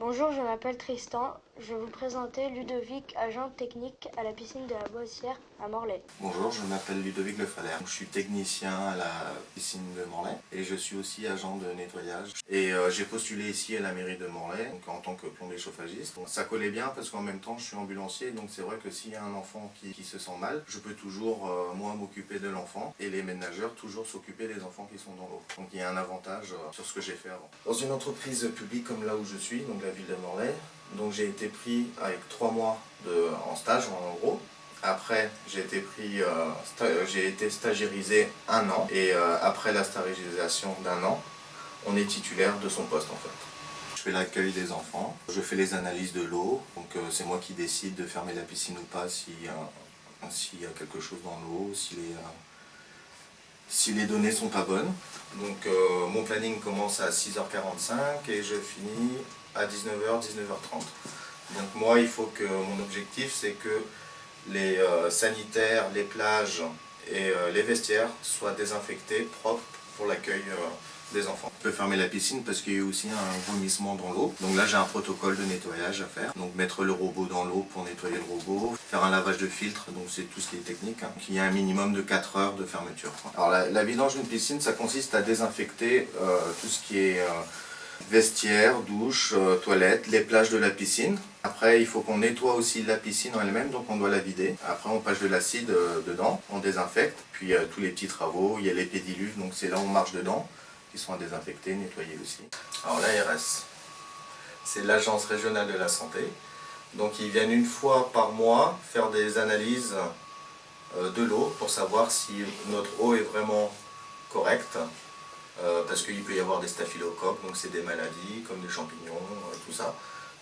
Bonjour, je m'appelle Tristan. Je vais vous présenter Ludovic, agent technique à la piscine de la Boissière à Morlaix. Bonjour, je m'appelle Ludovic Lefalaire. Je suis technicien à la piscine de Morlaix et je suis aussi agent de nettoyage. Et euh, j'ai postulé ici à la mairie de Morlaix donc, en tant que plombier chauffagiste. Donc, ça collait bien parce qu'en même temps je suis ambulancier donc c'est vrai que s'il y a un enfant qui, qui, se sent mal, je peux toujours euh, moi m'occuper de l'enfant et les ménageurs toujours s'occuper des enfants qui sont dans l'eau. Donc il y a un avantage euh, sur ce que j'ai fait avant. Dans une entreprise publique comme là où je suis, donc la ville de Morlaix, donc j'ai été pris avec trois mois de, en stage en gros. Après, j'ai été pris, euh, j'ai été stagiairisé un an et euh, après la stagiairisation d'un an, on est titulaire de son poste en fait. Je fais l'accueil des enfants, je fais les analyses de l'eau, donc euh, c'est moi qui décide de fermer la piscine ou pas s'il y, a quelque chose dans l'eau, si les, si les données sont pas bonnes. Donc euh, mon planning commence à 6h45 et je finis à 19h, 19h30. Donc moi, il faut que mon objectif, c'est que les euh, sanitaires, les plages et euh, les vestiaires soient désinfectés, propres pour l'accueil euh, des enfants. On peut fermer la piscine parce qu'il y a aussi un vomissement dans l'eau. Donc là, j'ai un protocole de nettoyage à faire. Donc mettre le robot dans l'eau pour nettoyer le robot, faire un lavage de filtre, donc c'est tout ce qui est technique. Hein. Il y a un minimum de 4 heures de fermeture. Alors la, la vidange d'une piscine, ça consiste à désinfecter tout ce qui est... Euh, vestiaire, douche, euh, toilette, les plages de la piscine. Après, il faut qu'on nettoie aussi la piscine en elle-même, donc on doit la vider. Après, on passe de l'acide euh, dedans, on désinfecte. Puis a tous les petits travaux, il y a les pédiluves, donc c'est là où on marche dedans, qui sont à désinfecter, nettoyer aussi. Alors l'ARS, c'est l'Agence régionale de la santé. Donc ils viennent une fois par mois faire des analyses euh, de l'eau pour savoir si notre eau est vraiment correcte euh, parce qu'il peut y avoir des staphylocoques, donc c'est des maladies comme des champignons, euh, tout ça.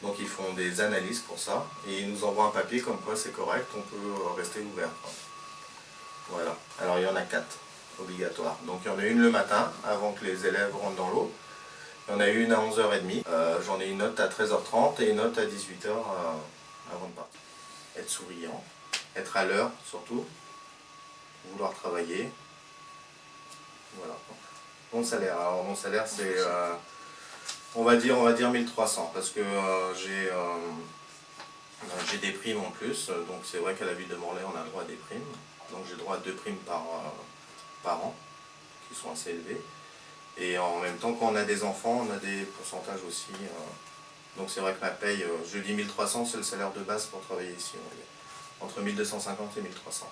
Donc ils font des analyses pour ça et ils nous envoient un papier comme quoi c'est correct, on peut euh, rester ouvert. Voilà. Alors il y en a quatre obligatoires. Donc il y en a une le matin avant que les élèves rentrent dans l'eau. Il y en a une à 11h30. J'en ai une autre à 13h30 et une autre à 18h avant de partir. Être souriant, être à l'heure surtout, vouloir travailler. Voilà. Mon salaire, alors mon salaire c'est, euh, on va dire, on va dire 1300 parce que euh, j'ai euh, j'ai des primes en plus, donc c'est vrai qu'à la ville de Morlaix on a droit à des primes, donc j'ai droit à deux primes par, par an qui sont assez élevées. Et en même temps, quand on a des enfants, on a des pourcentages aussi. donc c'est vrai que ma paye, je dis 1300, c'est le salaire de base pour travailler ici. Entre 1250 et 1300.